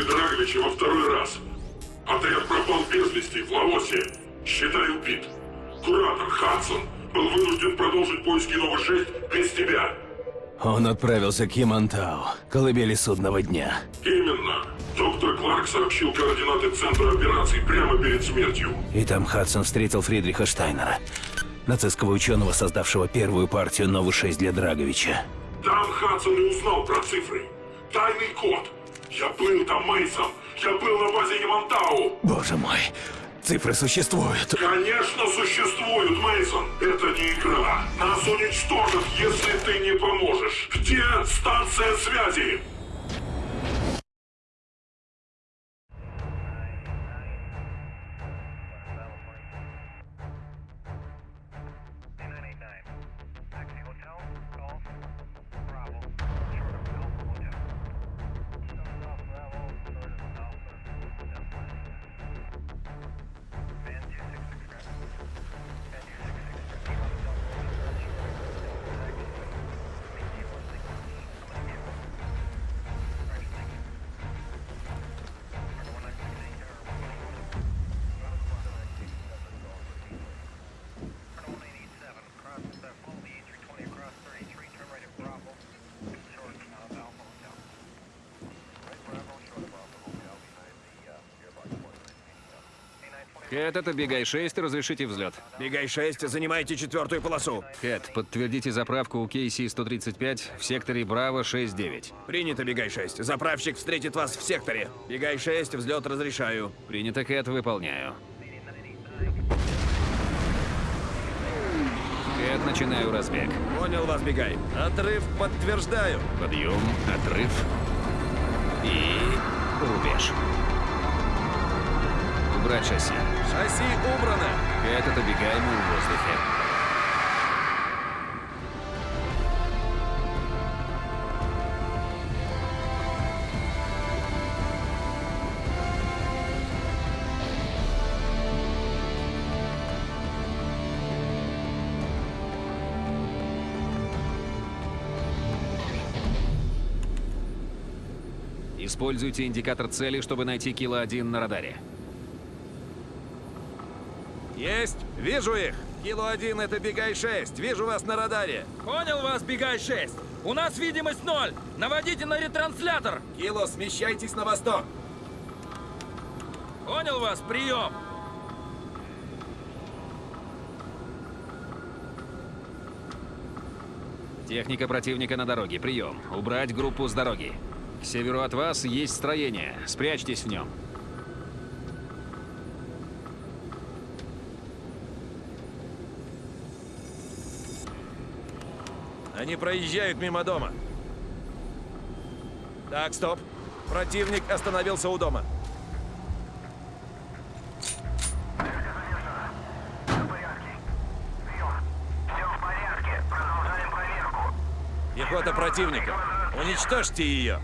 вылазки Драговича во второй раз. Отряд пропал без вести в Лаосе. Считай убит. Куратор Хадсон был вынужден продолжить поиски Нова-6 без тебя. Он отправился к Ямантау, колыбели судного дня. Именно. Доктор Кларк сообщил координаты центра операций прямо перед смертью. И там Хадсон встретил Фридриха Штайнера, нацистского ученого, создавшего первую партию Нову-6 для Драговича. Там Хадсон и узнал про цифры. Тайный код. Я был там, Мейсон. Я был на базе Ямантау. Боже мой, цифры существуют. Конечно, существуют, Мейсон. Это не игра. Нас уничтожат, если ты не поможешь. Где станция связи? Кэт, это Бегай-6, разрешите взлет. Бегай-6, занимайте четвертую полосу. Кэт, подтвердите заправку у KC-135 в секторе Браво-6-9. Принято, Бегай-6. Заправщик встретит вас в секторе. Бегай-6, взлет разрешаю. Принято, Кэт, выполняю. Кэт, начинаю разбег. Понял вас, Бегай. Отрыв подтверждаю. Подъем, отрыв и рубеж. Убрать шасси. Шасси убрано. Кэт, это Бегай, мы в воздухе. Используйте индикатор цели, чтобы найти Кило-1 на радаре. Есть. Вижу их. Кило-1 это Бегай-6. Вижу вас на радаре. Понял вас, Бегай-6. У нас видимость ноль. Наводите на ретранслятор. Кило, смещайтесь на восток. Понял вас, прием. Техника противника на дороге. Прием. Убрать группу с дороги. К северу от вас есть строение. Спрячьтесь в нем. Они проезжают мимо дома. Так, стоп. Противник остановился у дома. Пехота противника. Уничтожьте ее.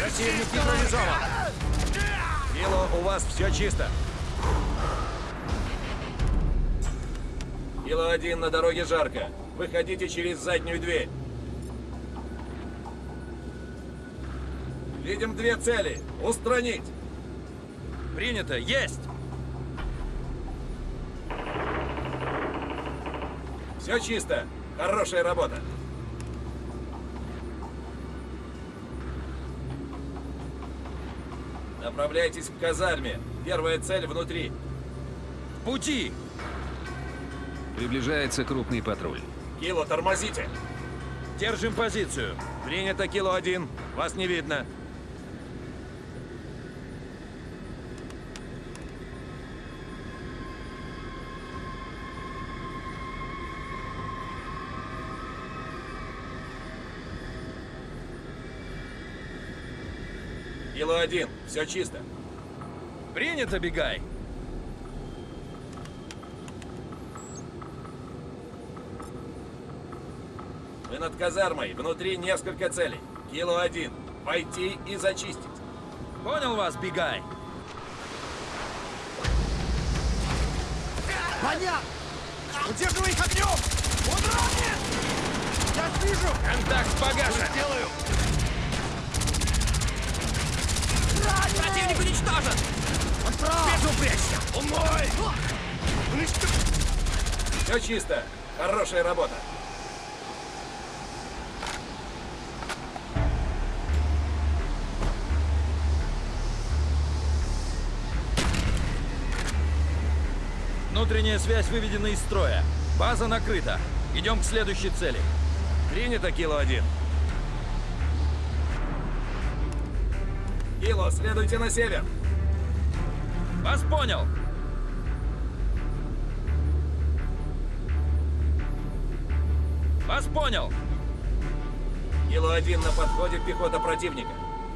Противник нейтрализован. Кило, у вас все чисто. Кило один на дороге жарко. Выходите через заднюю дверь. Видим две цели. Устранить. Принято. Есть. Все чисто. Хорошая работа. Направляйтесь к казарме. Первая цель внутри. В пути. Приближается крупный патруль. Кило, тормозите. Держим позицию. Принято кило один. Вас не видно. один. Все чисто. Принято, бегай. Мы над казармой. Внутри несколько целей. Кило один. Войти и зачистить. Понял вас, бегай. Понятно. Удерживай их огнем! Он ранен! Я вижу! Контакт погашен! Что сделаю? Противник уничтожен! Он прав! Безупречно! Умой! Все чисто. Хорошая работа. Внутренняя связь выведена из строя. База накрыта. Идем к следующей цели. Принято, Кило-1. Кило, следуйте на север. Вас понял. Вас понял. Кило один на подходе пехота противника.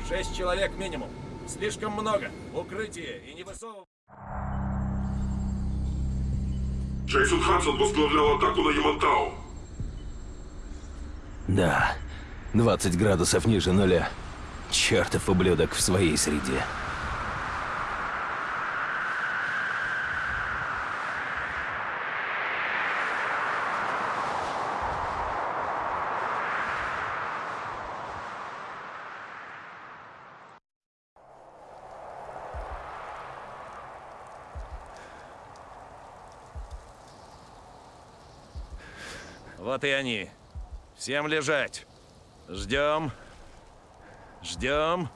Шесть человек минимум. Слишком много. Укрытие и не высовывай. Джейсон Хадсон возглавлял атаку на Ямантау. Да, 20 градусов ниже нуля. Чертов ублюдок в своей среде. Вот и они. Всем лежать. Ждем. Ждем.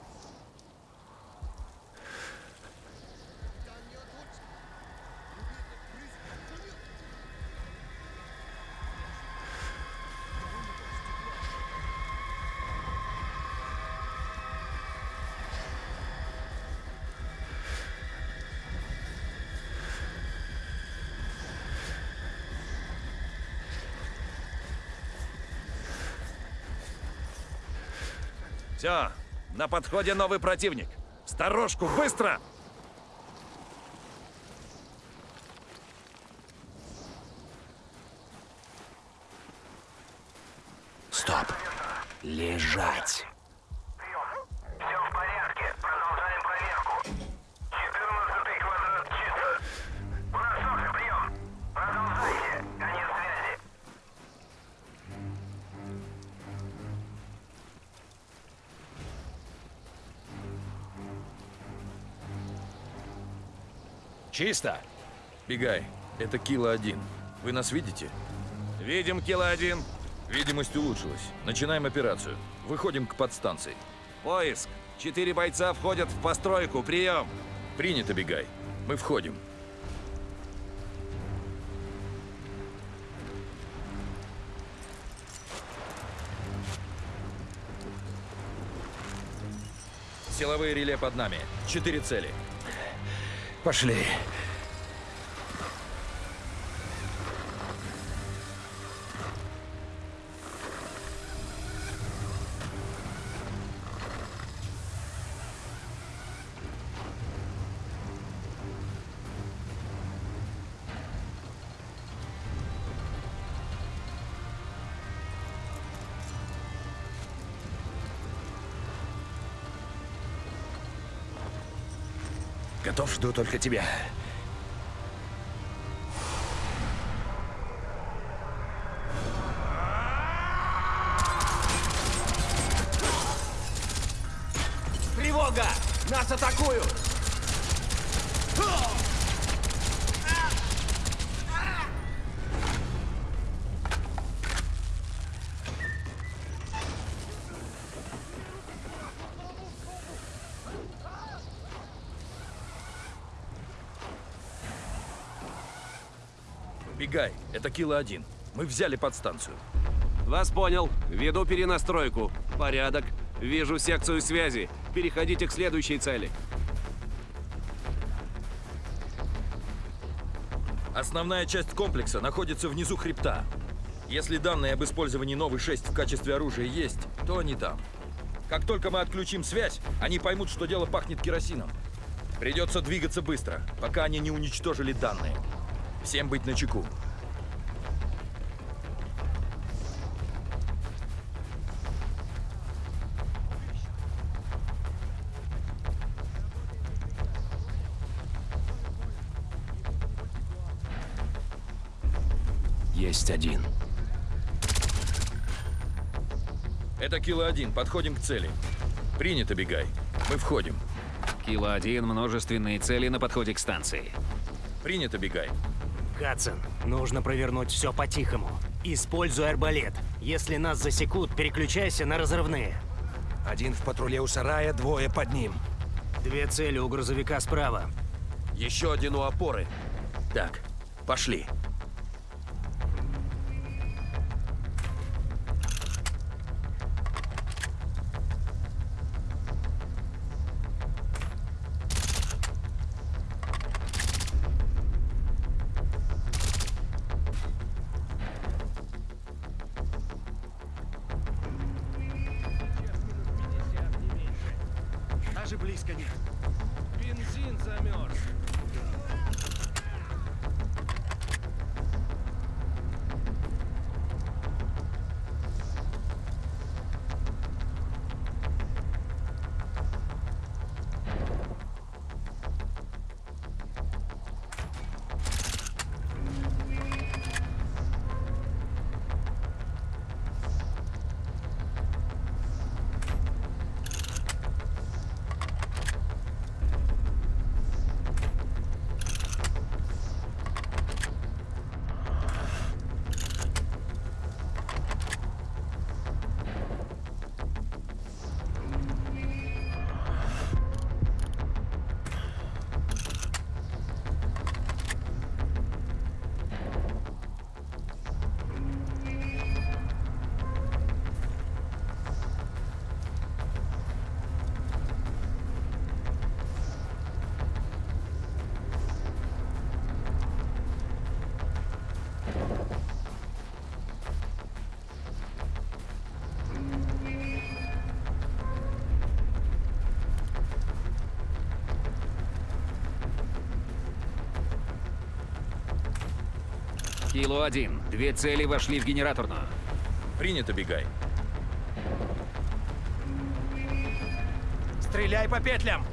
Все, на подходе новый противник. Сторожку, быстро! Стоп. Лежать. Чисто. Бегай. Это Кило один. Вы нас видите? Видим, Кило один. Видимость улучшилась. Начинаем операцию. Выходим к подстанции. Поиск. Четыре бойца входят в постройку. Прием. Принято, Бегай. Мы входим. Силовые реле под нами. Четыре цели. Пошли. Готов, жду только тебя. Тревога! Нас атакуют! Бегай. Это Кило один. Мы взяли подстанцию. Вас понял. Веду перенастройку. Порядок. Вижу секцию связи. Переходите к следующей цели. Основная часть комплекса находится внизу хребта. Если данные об использовании новой 6 в качестве оружия есть, то они там. Как только мы отключим связь, они поймут, что дело пахнет керосином. Придется двигаться быстро, пока они не уничтожили данные. Всем быть на чеку. Есть один. Это кило один. Подходим к цели. Принято, Бегай. Мы входим. Кило один, Множественные цели на подходе к станции. Принято, Бегай. Хадсон, нужно провернуть все по-тихому. Используй арбалет. Если нас засекут, переключайся на разрывные. Один в патруле у сарая, двое под ним. Две цели у грузовика справа. Еще один у опоры. Так, пошли. Даже близко нет. Бензин замерз. Кило-1, две цели вошли в генераторную. Принято, Бегай. Стреляй по петлям!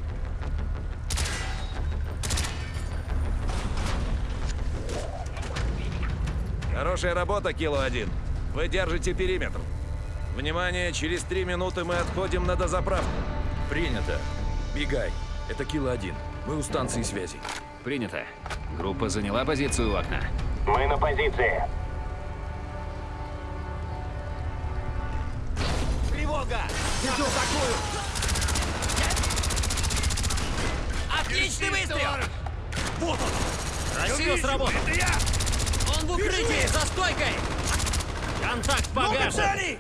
Хорошая работа, Кило-1. Вы держите периметр. Внимание, через три минуты мы отходим на дозаправку. Принято. Бегай. Это Кило-1. Мы у станции связи. Принято. Группа заняла позицию у окна. Мы на позиции. Тревога! Иду такую! Отличный выстрел! Вот он! Красиво сработал! Это я! Он в укрытии, за стойкой! Контакт погашен!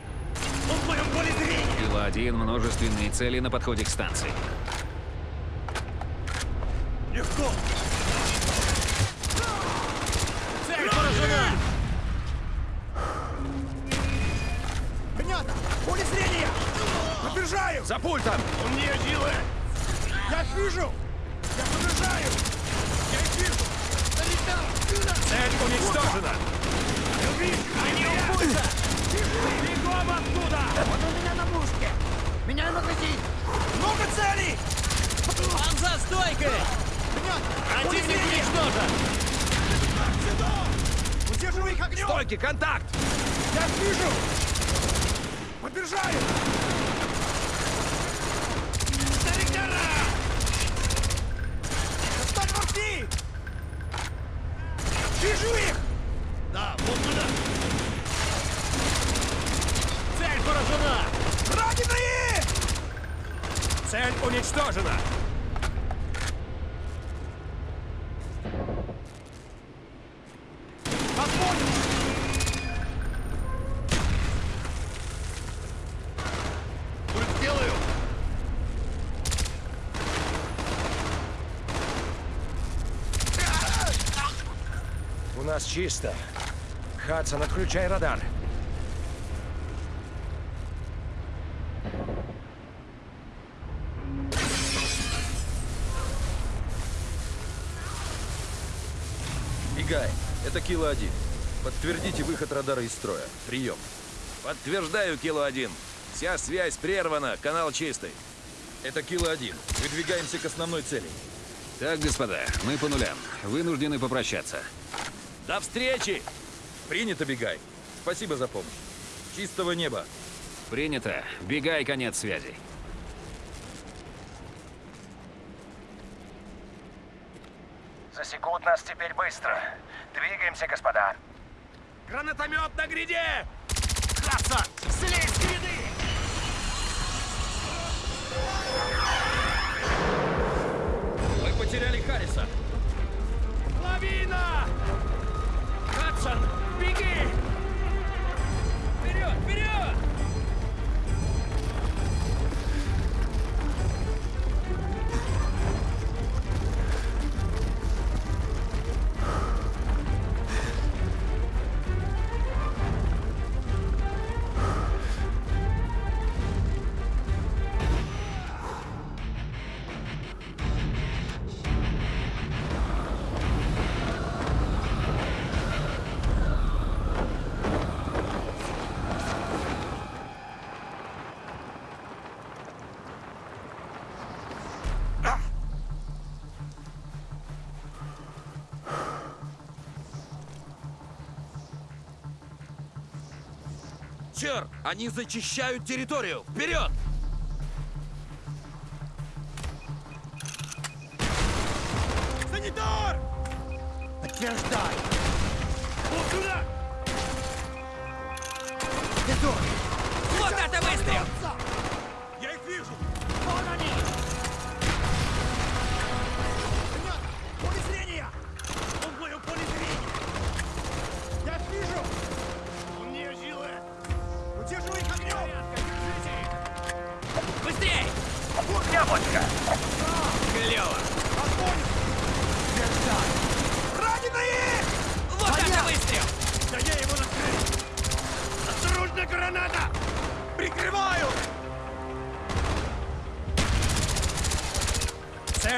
Он в моем поле зрения! Кило-1, множественные цели на подходе к станции. Легко! Подбежаю! За пультом! Он не делает! Я их вижу! Я подбежаю! Я их вижу! Цель уничтожена! Они у пульта! Бегом оттуда! Вот у меня на мушке! Меняю магазин! Много целей! Он за стойкой! Противник уничтожен! Сюда! Удерживай их огнем! Стойки, контакт! Я вижу! Подбежаю! Старикара! Достань морфи! Вижу их! Да, вот туда! Цель поражена! Раненые! Цель уничтожена! У нас чисто. Хадсон, отключай радар. Бегай. Это Кило-1. Подтвердите выход радара из строя. Прием. Подтверждаю, Кило-1. Вся связь прервана, канал чистый. Это Кило-1. Выдвигаемся к основной цели. Так, господа, мы по нулям. Вынуждены попрощаться. До встречи! Принято, бегай. Спасибо за помощь. Чистого неба. Принято. Бегай, конец связи. Засекут нас теперь быстро. Двигаемся, господа. Гранатомет на гряде! Хадсон, слезь с гряды! Мы потеряли Харриса. Лавина! Хадсон, беги! Черт! Они зачищают территорию! Вперед!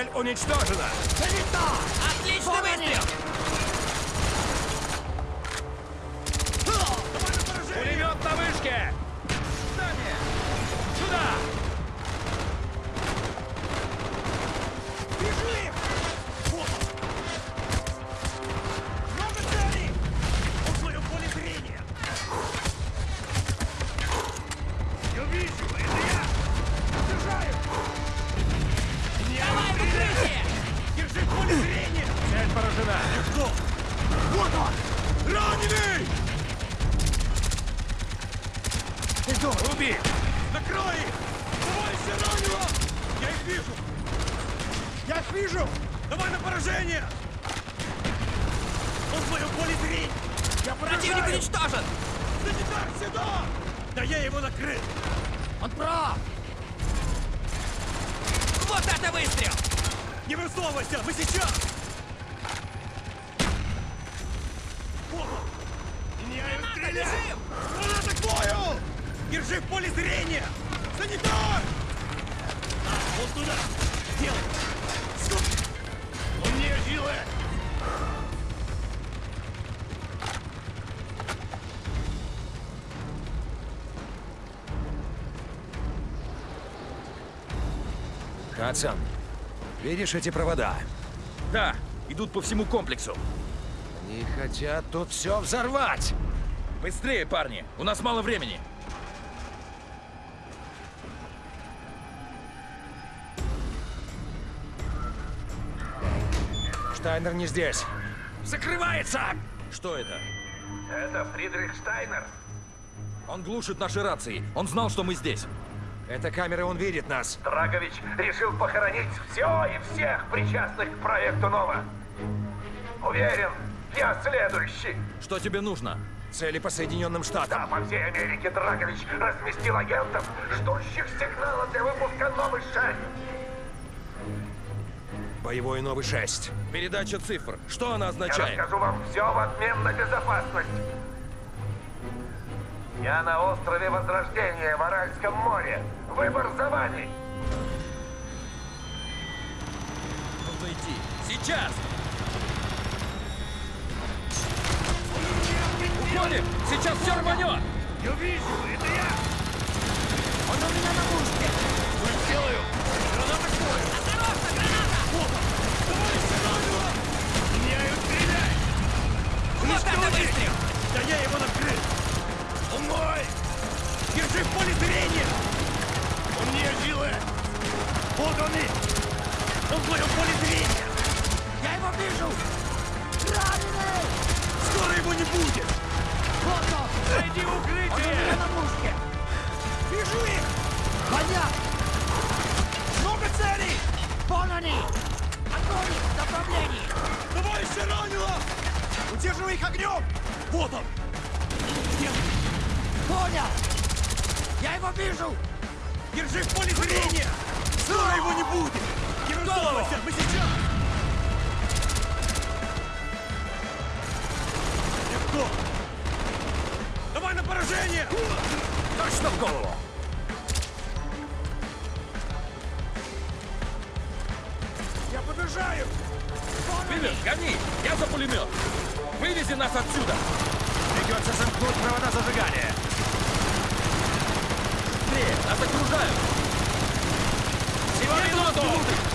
Цель уничтожена! Санитар! Отличный выстрел! Стреляем! Граната к бою! Держи в поле зрения! Санитар! А, вот туда! Делай! Сука! Он не жилы! Хадсон, видишь эти провода? Да, идут по всему комплексу. Они хотят тут все взорвать! Быстрее, парни! У нас мало времени. Штайнер не здесь. Закрывается! Что это? Это Фридрих Штайнер. Он глушит наши рации. Он знал, что мы здесь. Это камера, он видит нас. Драгович решил похоронить все и всех причастных к проекту Нова. Уверен, я следующий. Что тебе нужно? Цели по Соединенным Да, Штатам. по всей Америке Драгович разместил агентов, ждущих сигнала для выпуска Новый 6. Боевой новый 6. Передача цифр. Что она Я означает? расскажу вам все в обмен на безопасность. Я на острове Возрождения в Аральском море. Выбор за вами. Идти. Сейчас! Уходим! Сейчас все рванет! Я вижу! Это я! Он у меня на пушке! Выстрелаю! Ну, граната кроет! Осторожно, граната! Вот! Товарищи, ноги! Меняю стреляй! Вот выстрел! Да я его накрыл! Он мой! Держи в поле зрения! Он не жилы! Вот он и! Он в моем поле зрения! Я его вижу! Раненый! Скоро его не будет! Вот он! Найди укрытие! Он на мушке! Вижу их! Понятно! Много целей! Вон они! Огонь в направлении! Товарищи ранило! Удерживай их огнем! Вот он! Нет! Понял! Я его вижу! Держи в поле зрения! Скоро его не будет! Не! Мы сейчас! Поражение! Точно в голову! Я подражаю! Вивер, гони! Я за пулемет! Вывези нас отсюда! Придется замкнуть провода зажигания! Быстрее! Нас окружают! Всего минуту! Он